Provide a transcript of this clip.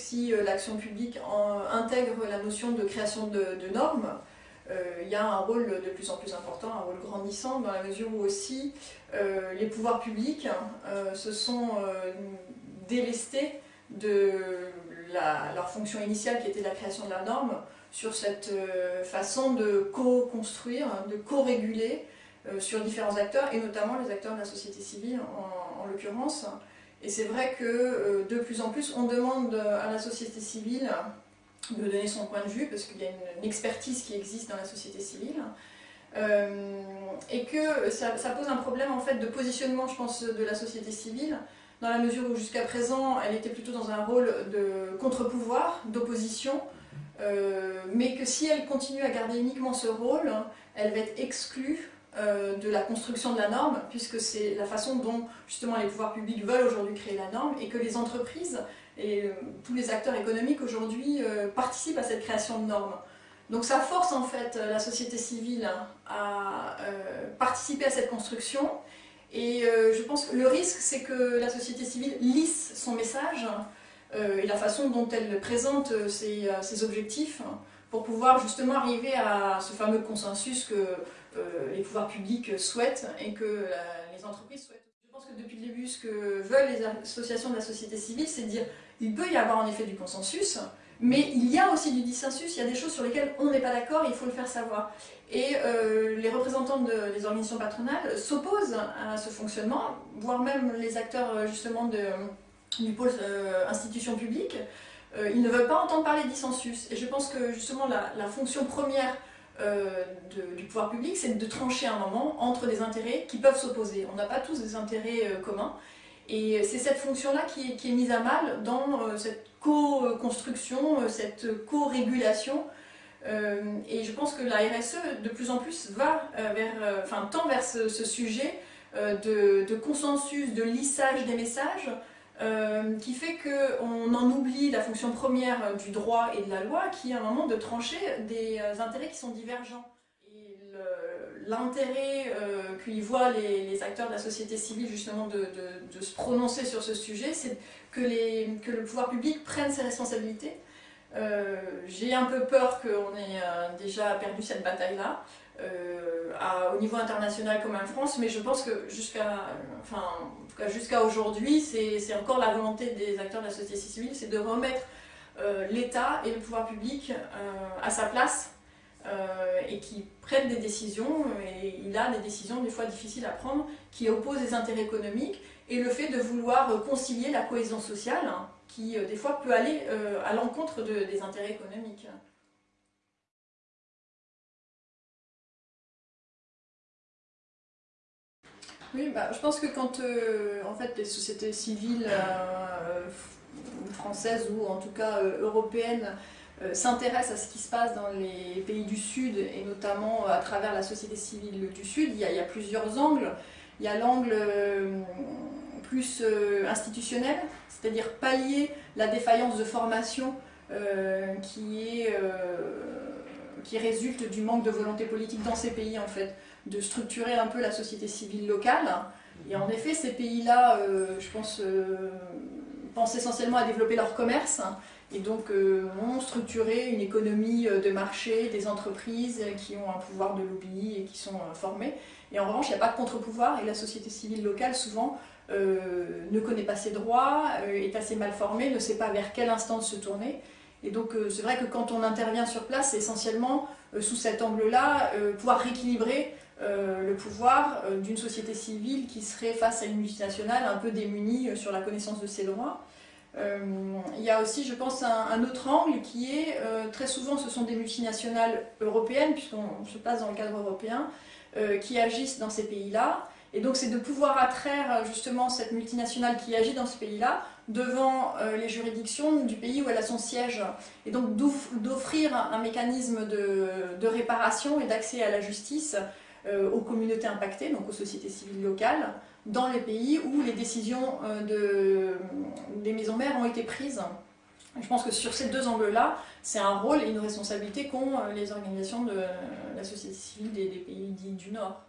si l'action publique intègre la notion de création de, normes, il y a un rôle de plus en plus important, un rôle grandissant, dans la mesure où aussi les pouvoirs publics se sont délestés de leur fonction initiale qui était la création de la norme sur cette façon de co-construire, de co-réguler euh, sur différents acteurs, et notamment les acteurs de la société civile en, l'occurrence. Et c'est vrai que euh, de plus en plus, on demande à la société civile de donner son point de vue, parce qu'il y a une, expertise qui existe dans la société civile, euh, et que ça, pose un problème en fait de positionnement, je pense, de la société civile, dans la mesure où jusqu'à présent, elle était plutôt dans un rôle de contre-pouvoir, d'opposition, mais que si elle continue à garder uniquement ce rôle, elle va être exclue euh, de la construction de la norme, puisque c'est la façon dont justement les pouvoirs publics veulent aujourd'hui créer la norme, et que les entreprises et euh, tous les acteurs économiques aujourd'hui euh, participent à cette création de normes. Donc ça force en fait la société civile à participer à cette construction, et je pense que le risque c'est que la société civile lisse son message, et la façon dont elle présente ses, ses objectifs, pour pouvoir justement arriver à ce fameux consensus que euh, les pouvoirs publics souhaitent et que euh, les entreprises souhaitent. Je pense que depuis le début, ce que veulent les associations de la société civile, c'est dire il peut y avoir en effet du consensus, mais il y a aussi du dissensus, il y a des choses sur lesquelles on n'est pas d'accord, il faut le faire savoir. Et euh, les représentants des organisations patronales s'opposent à ce fonctionnement, voire même les acteurs justement du pôle institution publique, ils ne veulent pas entendre parler de dissensus. Et je pense que justement la fonction première euh, du pouvoir public, c'est de trancher un moment entre des intérêts qui peuvent s'opposer. On n'a pas tous des intérêts euh, communs. Et c'est cette fonction-là qui, est mise à mal dans euh, cette co-construction, cette co-régulation. et je pense que la RSE, de plus en plus, va vers, enfin, tend vers ce, sujet de, consensus, de lissage des messages, euh, qui fait qu'on en oublie la fonction première du droit et de la loi, qui est un moment de trancher des euh, intérêts qui sont divergents. L'intérêt euh, qu'y voient les, acteurs de la société civile justement de, se prononcer sur ce sujet, c'est que, le pouvoir public prenne ses responsabilités. J'ai un peu peur qu'on ait déjà perdu cette bataille-là. au niveau international comme en France, mais je pense que jusqu'à enfin, jusqu'à aujourd'hui, c'est encore la volonté des acteurs de la société civile, c'est de remettre euh, l'État et le pouvoir public euh, à sa place euh, et qui prennent des décisions, et il a des décisions des fois difficiles à prendre, qui opposent les intérêts économiques et le fait de vouloir concilier la cohésion sociale, hein, qui des fois peut aller à l'encontre des intérêts économiques. Oui, bah, je pense que quand euh, en fait, les sociétés civiles euh, françaises ou en tout cas euh, européennes s'intéressent à ce qui se passe dans les pays du Sud et notamment à travers la société civile du Sud, il y a, plusieurs angles. Il y a l'angle plus institutionnel, c'est-à-dire pallier la défaillance de formation qui, est, qui résulte du manque de volonté politique dans ces pays en fait de structurer un peu la société civile locale. Et en effet, ces pays-là, euh, je pense, euh, pensent essentiellement à développer leur commerce et donc euh, ont structuré une économie de marché, des entreprises qui ont un pouvoir de lobby et qui sont formées. Et en revanche, il n'y a pas de contre-pouvoir et la société civile locale, souvent, ne connaît pas ses droits, est assez mal formée, ne sait pas vers quelle instance se tourner. Et donc c'est vrai que quand on intervient sur place, c'est essentiellement sous cet angle-là, pouvoir rééquilibrer euh, le pouvoir euh, d'une société civile qui serait face à une multinationale un peu démunie euh, sur la connaissance de ses droits. Il y a aussi, je pense, un, autre angle qui est, très souvent ce sont des multinationales européennes, puisqu'on se passe dans le cadre européen, qui agissent dans ces pays-là. Et donc c'est de pouvoir attraire justement cette multinationale qui agit dans ce pays-là devant les juridictions du pays où elle a son siège. Et donc d'offrir un, mécanisme de réparation et d'accès à la justice euh, aux communautés impactées, donc aux sociétés civiles locales, dans les pays où les décisions euh, de, des maisons mères ont été prises. Je pense que sur ces deux angles-là, c'est un rôle et une responsabilité qu'ont euh, les organisations de la société civile des, des pays dits du Nord.